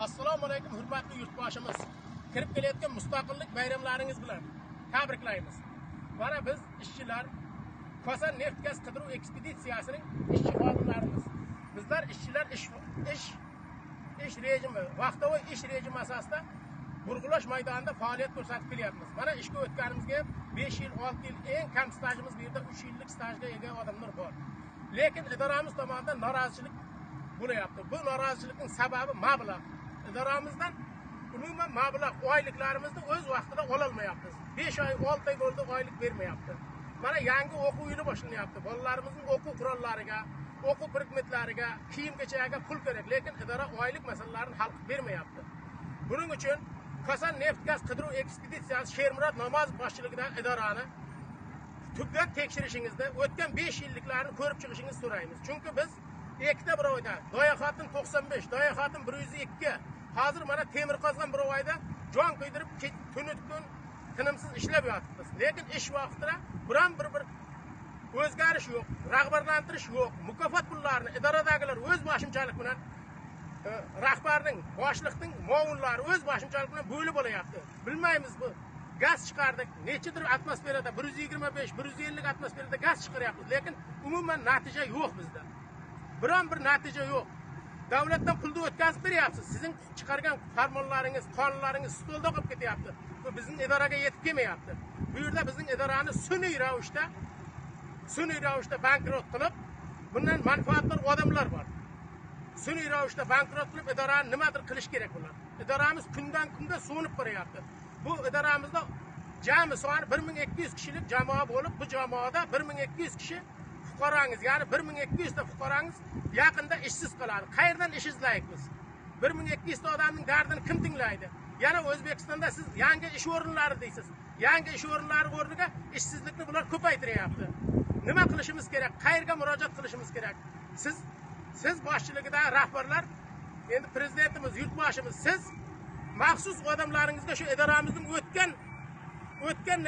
assalomu alaykum hurmatli yurtboshimiz. Kirib kelayotgan mustaqillik bayramlaringiz bilan tabriklaymiz. Mana biz ishchilar kosa neft gaz qidiruv ekspeditsiyasining ishchi xodimlarimiz. Bizlar ishchilar ish ish ish rejimi vaqtavoy ish rejimi asosida burg'ulash maydonida faoliyat ko'rsatib kelyapmiz. Mana ishga o'tganimizga besh yil olti yil eng kam stajimiz bu yerda uch yillik stajga ega odamlar bor. Lekin idoramiz tomonidan norozichilik bo'lyapti. Bu norozichilikning sababi mablag' idoramizdan umuman mablag' oyliklarimizni o'z vaqtida ololmayapmiz. Besh oy olti oy bo'ldi oylik bermayapti. Mana yangi o'quv yili boshlanyapti. Bolalarimizning o'quv qurollariga o'quv predmetlariga kiyim kechagiga pul kerak lekin idora oylik masalalarini hal qilib bermayapti. Buning uchun kosan neft gaz qidiruv ekspeditsiyasi shermurod namozov boshchiligidagi idorani tubdan tekshirishingizni o'tgan besh yilliklarni ko'rib chiqishingizni so'raymiz. Chunki biz ikkita birovda doya xotin to'qson besh doya xotin bir yuz ikki. Hozir mana temir qozon birovayda jon kuydirib tuni kun tinimsiz ishlab yotibmiz. Lekin ish vaqtida biron bir bir o'zgarish yo'q rag'batlantirish yo'q. Mukofot pullarini idoradagilar o'z boshimchalik bilan e, rahbarning boshliqning muovinlari o'z boshimchalik bilan bo'lib olyapti bilmaymiz bu gaz chiqardik nechadir atmosferada bir yuz yigirma besh bir yuz ellik atmosferada gaz chiqaryapmiz lekin umuman natija yo'q bizda. Biron bir natija yo'q. Davlatdan pulni o'tkazib beryapsiz. Sizning chiqargan farmonlaringiz qonunlaringiz stolda qolib ketyapti. Bu bizning idoraga yetib kelmayapti. Bu yerda bizning idorani sun'iy ravishda sun'iy ravishda bankrot qilib bundan manfaatdor odamlar bor. Sun'iy ravishda bankrot qilib idorani nimadir qilish kerak bular idoramiz kundan kunga so'nib boryapti bu idoramizda jami soni bir ming ikki yuz kishilik jamoa bo'lib bu jamoada bir ming ikki yuz kishi fuqarongiz ya'ni bir ming ikki yuzta fuqarongiz yaqinda ishsiz qoladi. Qayerdan ish izlaymiz bir ming ikki yuzta odamning dardini kim tinglaydi? Yana o'zbekistonda siz yangi ish o'rinlari deysiz. Yangi ish o'rinlari o'rniga ishsizlikni bular ko'paytiryapti. Nima qilishimiz kerak? Qayerga murojaat qilishimiz kerak? Siz siz boshchiligida rahbarlar endi prezidentimiz yurtboshimiz siz maxsus odamlaringizga shu idoramizning o'tgan o'tgan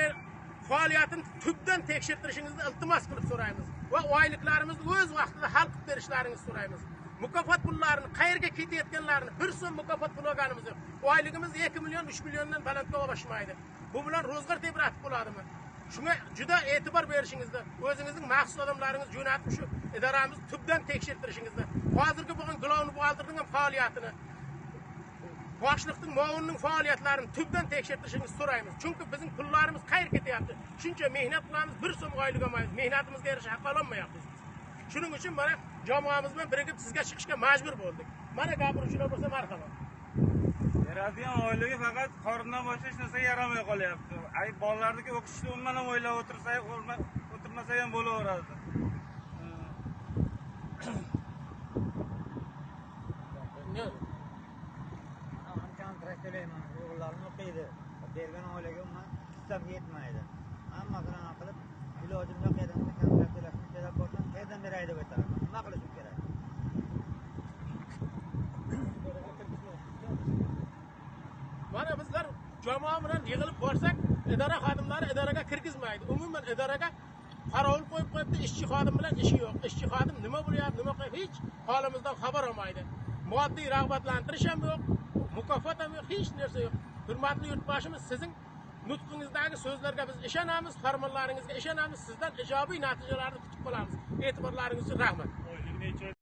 faoliyatini tubdan tekshirtirishingizni iltimos qilib so'raymiz. Va oyliklarimizni o'z vaqtida hal qilib berishlaringizni so'raymiz. Mukofot pullarini qayerga ketayotganlarini bir so'm mukofot pul olganimiz yo'q. Oyligimiz ikki million uch milliondan balandga oshmaydi bu bilan ro'zg'or tebratib bo'ladimi? Shunga juda e'tibor berishingizni o'zingizning maxsus odamlaringizni jo'natib shu idoramizni tubdan tekshirtirishingizni hozirgi bo'lgan glovni buxgalterning ham faoliyatini boshliqning muovinning faoliyatlarini tubdan tekshirtirishingizni so'raymiz. Chunki bizning pullarimiz qayerga ketyapti? Shuncha mehnat qilamiz bir so'm oylik olmaymiz mehnatimizga yarasha haq ololmayapmiz shuning uchun mana jamoamiz bilan birga sizga chiqishga majbur bo'ldik. Mana gapiruvchilar bo'lsa marhamat. Beradigan oyligi faqat qorindan boshqa hech narsaga yaramay qolyapti. Ay bolalarniki o'qishni umuman ham o'ylab o'tirsa o'tirmasa ham bo'laveradi. Kontrakt to'layman o'g'illarim o'qiydi. Bergan oilaga umuman hissam yetmaydi hamma anaqa qilib ilojim yo'q kontrakt to'lashni so'rab borsam qayerdan beray deb aytaman nima qilishim kerak? Mana bizlar jamoa bilan yig'ilib borsak idora xodimlari idoraga kirgizmaydi. Umuman idoraga qorovul qo'yib qo'yibdi ishchi xodim bilan ishi yo'q. Ishchi xodim nima bo'lyapti nima qilyapti hech holimizdan xabar olmaydi. Moddiy rag'batlantirish ham yo'q mukofot ham yo'q hech narsa yo'q. Hurmatli yurtboshimiz sizning nutqingizdagi so'zlarga biz ishonamiz farmonlaringizga ishonamiz sizdan ijobiy natijalarni kutib qolamiz. E'tiborlaringiz uchun rahmat.